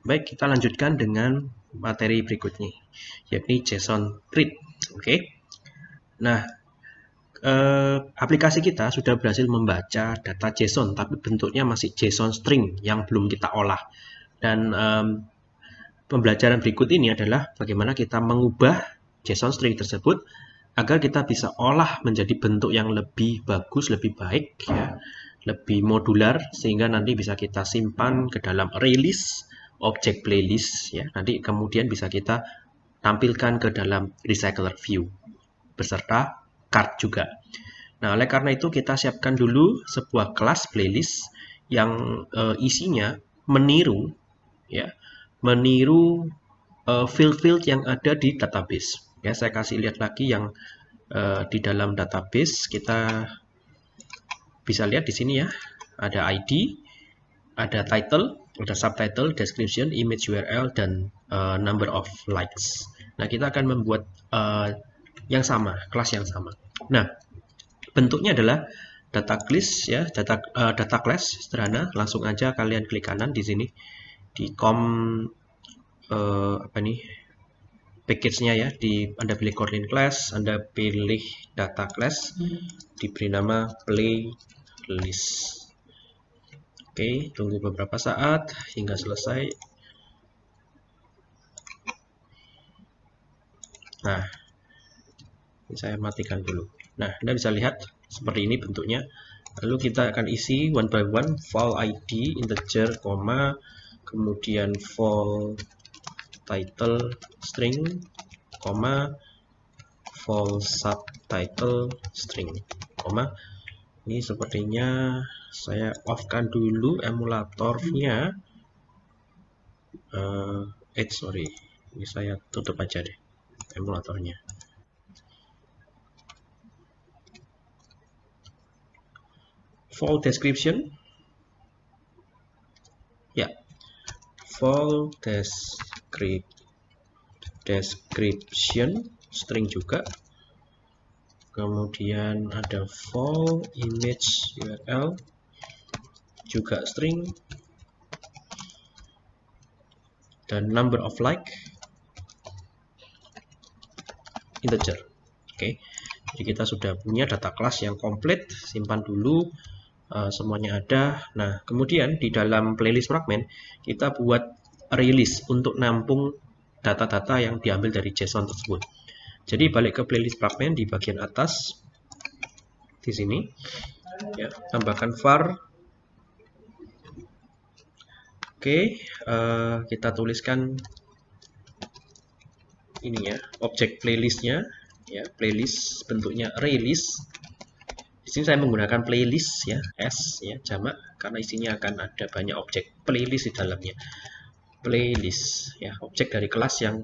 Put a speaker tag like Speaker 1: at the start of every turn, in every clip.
Speaker 1: Baik, kita lanjutkan dengan materi berikutnya, yakni JSON read. Oke. Nah, eh, aplikasi kita sudah berhasil membaca data JSON, tapi bentuknya masih JSON string yang belum kita olah. Dan eh, pembelajaran berikut ini adalah bagaimana kita mengubah JSON string tersebut agar kita bisa olah menjadi bentuk yang lebih bagus, lebih baik, ya, lebih modular, sehingga nanti bisa kita simpan ke dalam list objek playlist ya. Nanti kemudian bisa kita tampilkan ke dalam recycler view beserta card juga. Nah oleh karena itu kita siapkan dulu sebuah kelas playlist yang uh, isinya meniru ya meniru uh, field-field yang ada di database. Ya saya kasih lihat lagi yang uh, di dalam database. Kita bisa lihat di sini ya. Ada ID ada title ada subtitle, description, image URL, dan uh, number of likes. Nah, kita akan membuat uh, yang sama, kelas yang sama. Nah, bentuknya adalah data class ya, data uh, data class sederhana. Langsung aja kalian klik kanan di sini di com uh, apa nih package-nya ya di Anda pilih Kotlin class, Anda pilih data class, diberi nama playlist. Oke, tunggu beberapa saat hingga selesai. Nah, ini saya matikan dulu. Nah, Anda bisa lihat seperti ini bentuknya. Lalu kita akan isi one by one file ID integer, koma, kemudian file title string, koma, file subtitle string, koma. Ini sepertinya saya off-kan dulu emulatornya. Uh, eh sorry. Ini saya tutup aja deh emulatornya. Full description. Ya. Full descript description string juga. Kemudian ada full image URL juga string dan number of like integer. Oke okay. jadi kita sudah punya data kelas yang komplit simpan dulu uh, semuanya ada. Nah kemudian di dalam playlist fragment kita buat release untuk nampung data-data yang diambil dari JSON tersebut. Jadi balik ke playlist fragment di bagian atas di sini ya tambahkan var Oke, uh, kita tuliskan ini ya, objek playlistnya, ya playlist bentuknya array list. Di sini saya menggunakan playlist ya, s ya jamak karena isinya akan ada banyak objek playlist di dalamnya. Playlist ya, objek dari kelas yang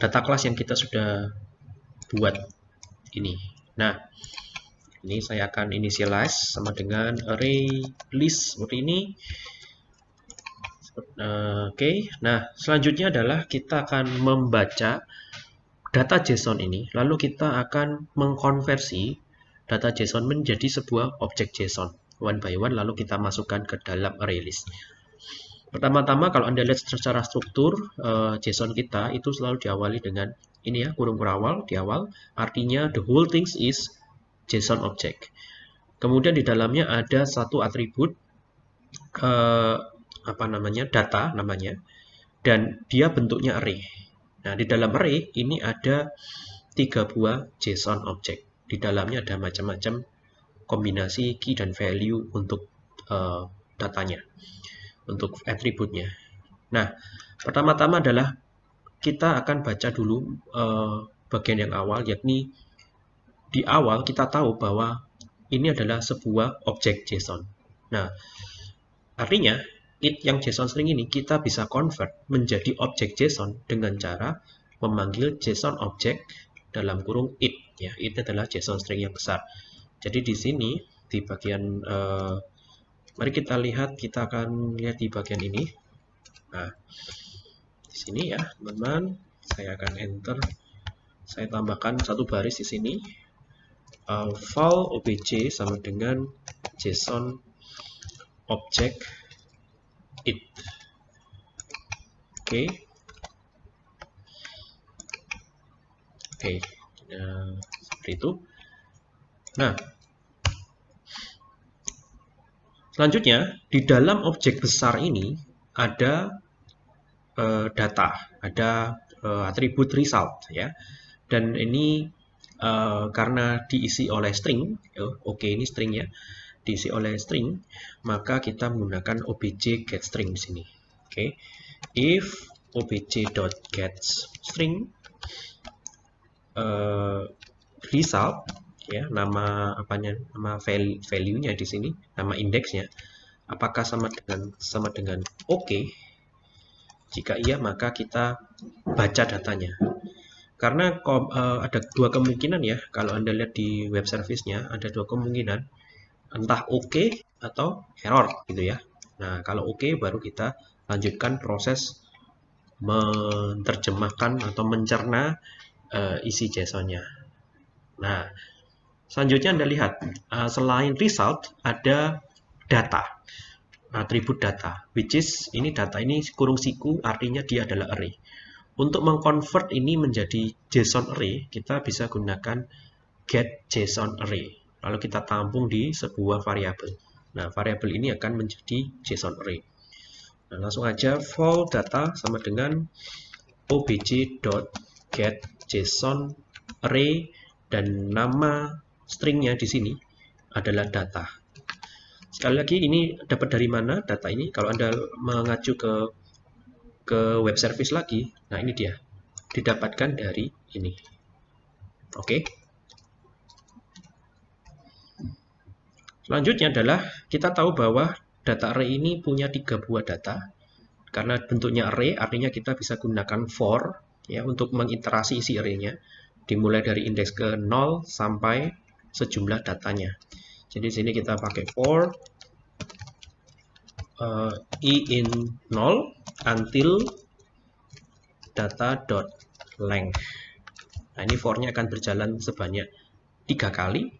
Speaker 1: data kelas yang kita sudah buat ini. Nah, ini saya akan initialize sama dengan array list seperti ini Oke, okay. nah selanjutnya adalah kita akan membaca data JSON ini, lalu kita akan mengkonversi data JSON menjadi sebuah objek JSON one by one, lalu kita masukkan ke dalam array list. Pertama-tama kalau Anda lihat secara struktur uh, JSON kita itu selalu diawali dengan ini ya, kurung kurawal di awal, artinya the whole things is JSON object. Kemudian di dalamnya ada satu atribut uh, apa namanya data namanya dan dia bentuknya array. Nah, di dalam array ini ada tiga buah JSON object. Di dalamnya ada macam-macam kombinasi key dan value untuk uh, datanya, untuk atributnya. Nah, pertama-tama adalah kita akan baca dulu uh, bagian yang awal, yakni di awal kita tahu bahwa ini adalah sebuah objek JSON. Nah, artinya it yang JSON string ini kita bisa convert menjadi objek JSON dengan cara memanggil JSON object dalam kurung it ya. It adalah JSON string yang besar. Jadi di sini di bagian uh, mari kita lihat kita akan lihat di bagian ini. Nah di sini ya teman-teman. Saya akan enter. Saya tambahkan satu baris di sini. Uh, file obj sama dengan JSON object it Oke. Oke. Nah, seperti itu. Nah, selanjutnya di dalam objek besar ini ada uh, data, ada uh, atribut result ya. Dan ini uh, karena diisi oleh string, oh, oke okay, ini string ya, diisi oleh string, maka kita menggunakan obj get string di sini. Oke, okay. if obj.getString uh, result ya nama apanya nama value-nya di sini nama indeksnya apakah sama dengan sama dengan oke okay? jika iya maka kita baca datanya karena uh, ada dua kemungkinan ya kalau anda lihat di web service-nya ada dua kemungkinan entah oke okay atau error gitu ya nah kalau oke okay, baru kita lanjutkan proses menerjemahkan atau mencerna uh, isi JSON-nya. Nah, selanjutnya Anda lihat, uh, selain result, ada data, atribut data, which is, ini data ini kurung siku, artinya dia adalah array. Untuk mengconvert ini menjadi JSON array, kita bisa gunakan get JSON array. Lalu kita tampung di sebuah variabel. Nah, variabel ini akan menjadi JSON array. Nah, langsung aja for data sama dengan obj.getJSON array dan nama stringnya di sini adalah data. Sekali lagi ini dapat dari mana data ini? Kalau Anda mengacu ke ke web service lagi, nah ini dia. Didapatkan dari ini. Oke. Selanjutnya adalah kita tahu bahwa data array ini punya tiga buah data. Karena bentuknya array, artinya kita bisa gunakan for ya untuk mengiterasi isi array-nya. Dimulai dari indeks ke 0 sampai sejumlah datanya. Jadi sini kita pakai for uh, i in 0 until data.length. Nah, ini for-nya akan berjalan sebanyak tiga kali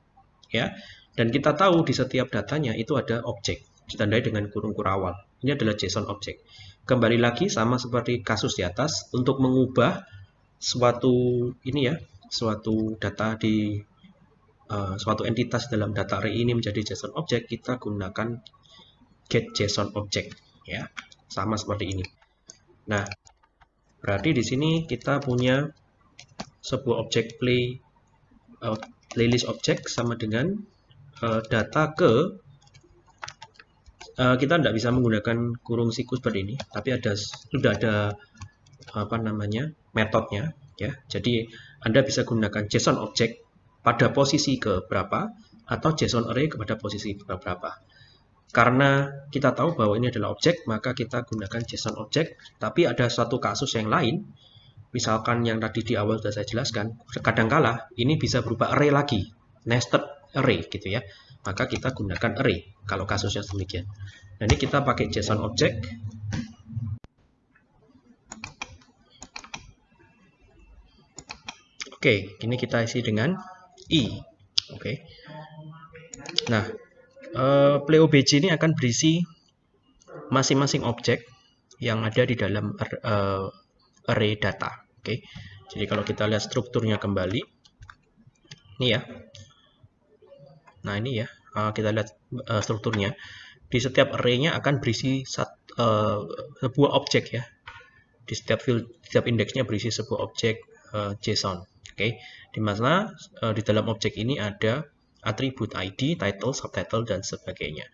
Speaker 1: ya. Dan kita tahu di setiap datanya itu ada objek ditandai dengan kurung kurawal. Ini adalah JSON object. Kembali lagi sama seperti kasus di atas untuk mengubah suatu ini ya, suatu data di uh, suatu entitas dalam data array ini menjadi JSON object, kita gunakan get JSON object ya. Sama seperti ini. Nah, berarti di sini kita punya sebuah objek play uh, playlist object sama dengan uh, data ke uh, kita tidak bisa menggunakan kurung siku seperti ini, tapi ada sudah ada apa namanya metodenya ya. Jadi Anda bisa gunakan JSON object pada posisi ke berapa atau JSON array kepada posisi berapa. Karena kita tahu bahwa ini adalah objek, maka kita gunakan JSON object. Tapi ada suatu kasus yang lain, misalkan yang tadi di awal sudah saya jelaskan, kadangkala ini bisa berupa array lagi, nested array gitu ya maka kita gunakan array kalau kasusnya demikian. Nah, ini kita pakai JSON object. Oke, ini kita isi dengan i. Oke. Nah, uh, play obj ini akan berisi masing-masing objek yang ada di dalam uh, array data. Oke. Jadi kalau kita lihat strukturnya kembali, ini ya, Nah ini ya, uh, kita lihat uh, strukturnya. Di setiap array-nya akan berisi sat, uh, sebuah objek ya. Di setiap field, setiap indeksnya berisi sebuah objek uh, JSON. Oke, okay? di mana uh, di dalam objek ini ada atribut ID, title, subtitle, dan sebagainya.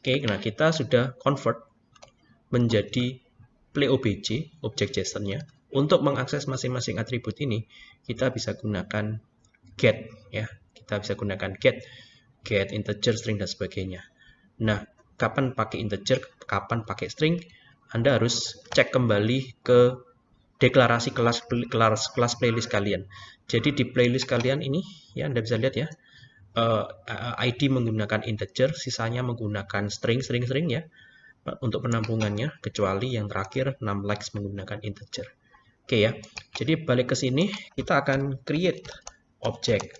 Speaker 1: Oke, okay, nah kita sudah convert menjadi play obj, objek JSON-nya. Untuk mengakses masing-masing atribut ini, kita bisa gunakan get ya. Kita bisa gunakan get get, integer, string, dan sebagainya. Nah, kapan pakai integer, kapan pakai string, Anda harus cek kembali ke deklarasi kelas kelas, kelas playlist kalian. Jadi di playlist kalian ini, ya Anda bisa lihat ya, uh, eh, ID menggunakan integer, sisanya menggunakan string, string, string ya, untuk penampungannya, kecuali yang terakhir 6 likes menggunakan integer. Oke ya, jadi balik ke sini, kita akan create objek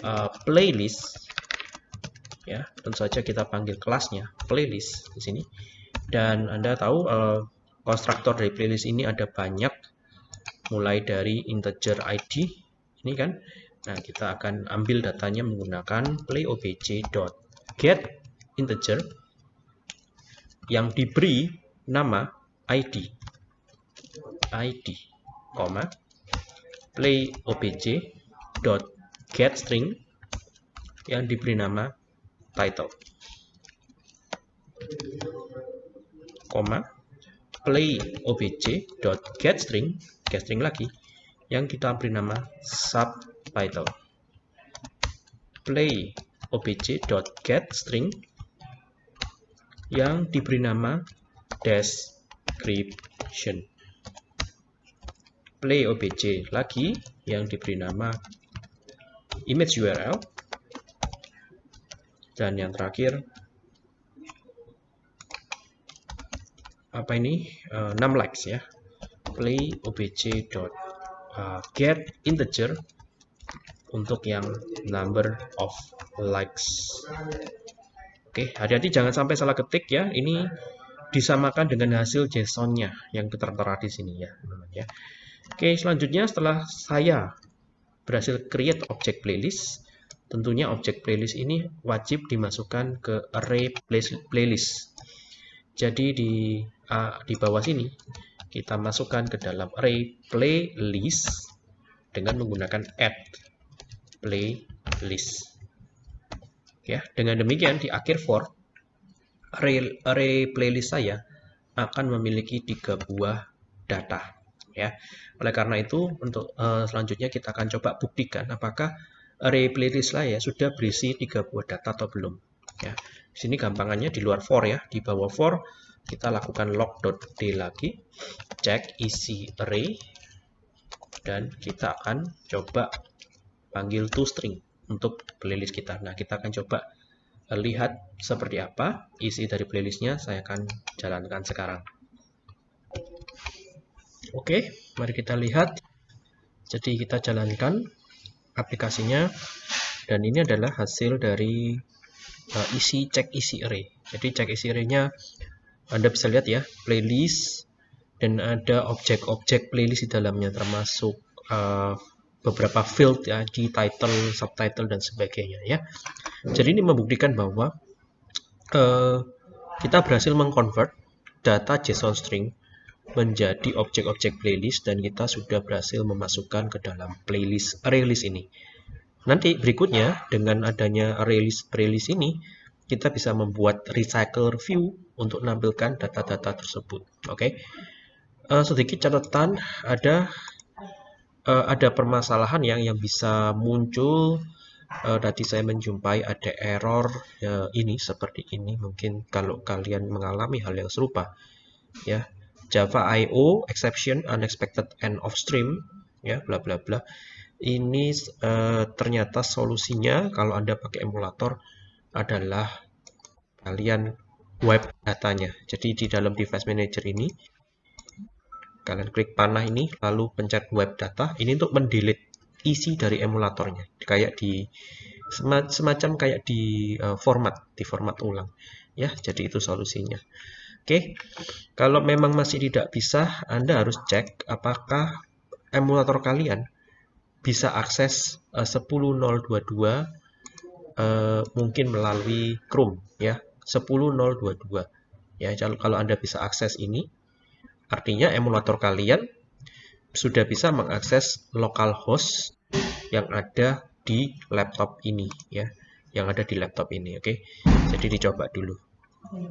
Speaker 1: uh, playlist ya tentu saja kita panggil kelasnya playlist di sini. Dan anda tahu uh, konstruktor dari playlist ini ada banyak mulai dari integer id ini kan? Nah kita akan ambil datanya menggunakan playobj.get integer yang diberi nama id id koma playobj.get string yang diberi nama title. Koma. Play get string get string lagi. Yang kita beri nama subtitle. Play get string yang diberi nama description. Play obj lagi. Yang diberi nama image URL dan yang terakhir apa ini? Uh, 6 likes ya. Play obj dot uh, get integer untuk yang number of likes. Oke hati-hati jangan sampai salah ketik ya. Ini disamakan dengan hasil JSON-nya yang tertera di sini ya ya. Oke selanjutnya setelah saya berhasil create object playlist tentunya object playlist ini wajib dimasukkan ke array playlist jadi di uh, di bawah sini kita masukkan ke dalam array playlist dengan menggunakan add playlist. Ya, dengan demikian di akhir for array, array playlist saya akan memiliki tiga buah data. Ya, oleh karena itu untuk uh, selanjutnya kita akan coba buktikan apakah array playlist saya sudah berisi tiga buah data atau belum. Ya, sini gampangannya di luar for ya, di bawah for kita lakukan log.d lagi cek isi array dan kita akan coba panggil toString untuk playlist kita. Nah kita akan coba lihat seperti apa isi dari playlistnya saya akan jalankan sekarang. Oke mari kita lihat. Jadi kita jalankan aplikasinya dan ini adalah hasil dari uh, isi cek isi array jadi cek isi array-nya anda bisa lihat ya, playlist dan ada objek-objek playlist di dalamnya termasuk uh, beberapa field ya di title, subtitle dan sebagainya ya. Jadi ini membuktikan bahwa uh, kita berhasil mengconvert data JSON string menjadi objek-objek playlist dan kita sudah berhasil memasukkan ke dalam playlist array list ini. Nanti berikutnya dengan adanya array list playlist ini kita bisa membuat recycle view untuk menampilkan data-data tersebut. Oke, okay? uh, eh, sedikit catatan ada uh, ada permasalahan yang yang bisa muncul. Uh, tadi saya menjumpai ada error uh, ini seperti ini. Mungkin kalau kalian mengalami hal yang serupa, ya Java I/O exception unexpected end of stream, ya bla bla bla. Ini uh, ternyata solusinya kalau anda pakai emulator adalah kalian web datanya. Jadi di dalam device manager ini kalian klik panah ini lalu pencet web data ini untuk mendelete isi dari emulatornya kayak di semacam kayak di uh, format di format ulang ya jadi itu solusinya oke. Kalau memang masih tidak bisa Anda harus cek apakah emulator kalian bisa akses uh, 10022 uh, mungkin melalui Chrome ya. 10022 ya kalau Anda bisa akses ini artinya emulator kalian sudah bisa mengakses localhost yang ada di laptop ini ya. Yang ada di laptop ini oke. Jadi dicoba dulu